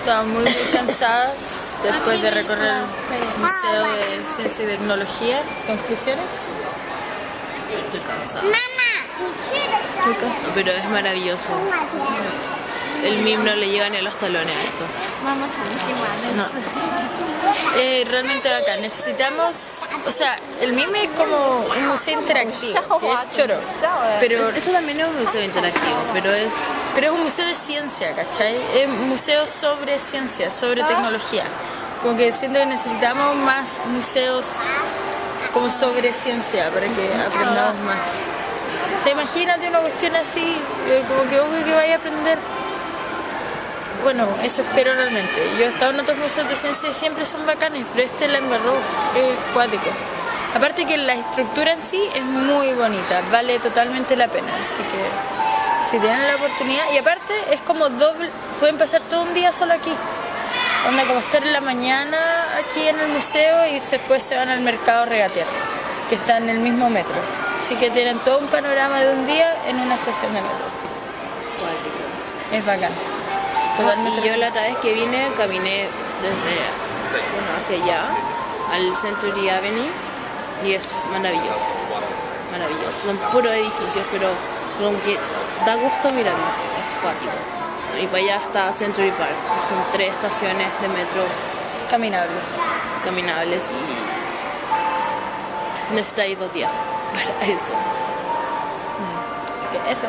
Estamos muy, muy cansadas después de recorrer el Museo de Ciencia y Tecnología. ¿Conclusiones? Estoy cansada. Estoy cansada, pero es maravilloso. El mimo no le llega ni a los talones a esto. No. Eh, realmente bacán. Necesitamos, o sea, el MIME es como un museo interactivo, que es choro, pero, Esto también es un museo interactivo, pero es pero es un museo de ciencia, ¿cachai? Es un museo sobre ciencia, sobre tecnología. Como que siento que necesitamos más museos como sobre ciencia para que aprendamos más. O sea, imagínate una cuestión así, eh, como que obvio que vaya a aprender. Bueno, eso espero realmente. Yo he estado en otros museos de ciencia y siempre son bacanes, pero este la embarró, es cuático. Aparte que la estructura en sí es muy bonita, vale totalmente la pena, así que si tienen la oportunidad, y aparte es como doble, pueden pasar todo un día solo aquí. Onda como estar en la mañana aquí en el museo y después se van al mercado regatear, que está en el mismo metro. Así que tienen todo un panorama de un día en una estación de metro. Es bacán. Y yo la otra vez que vine caminé desde bueno, hacia allá al Century Avenue y es maravilloso. Maravilloso. Son puros edificios, pero como que da gusto mirarlo. Es cuático. Y para allá está Century Park. Son tres estaciones de metro caminables. caminables y necesitáis dos días para eso. Así que eso.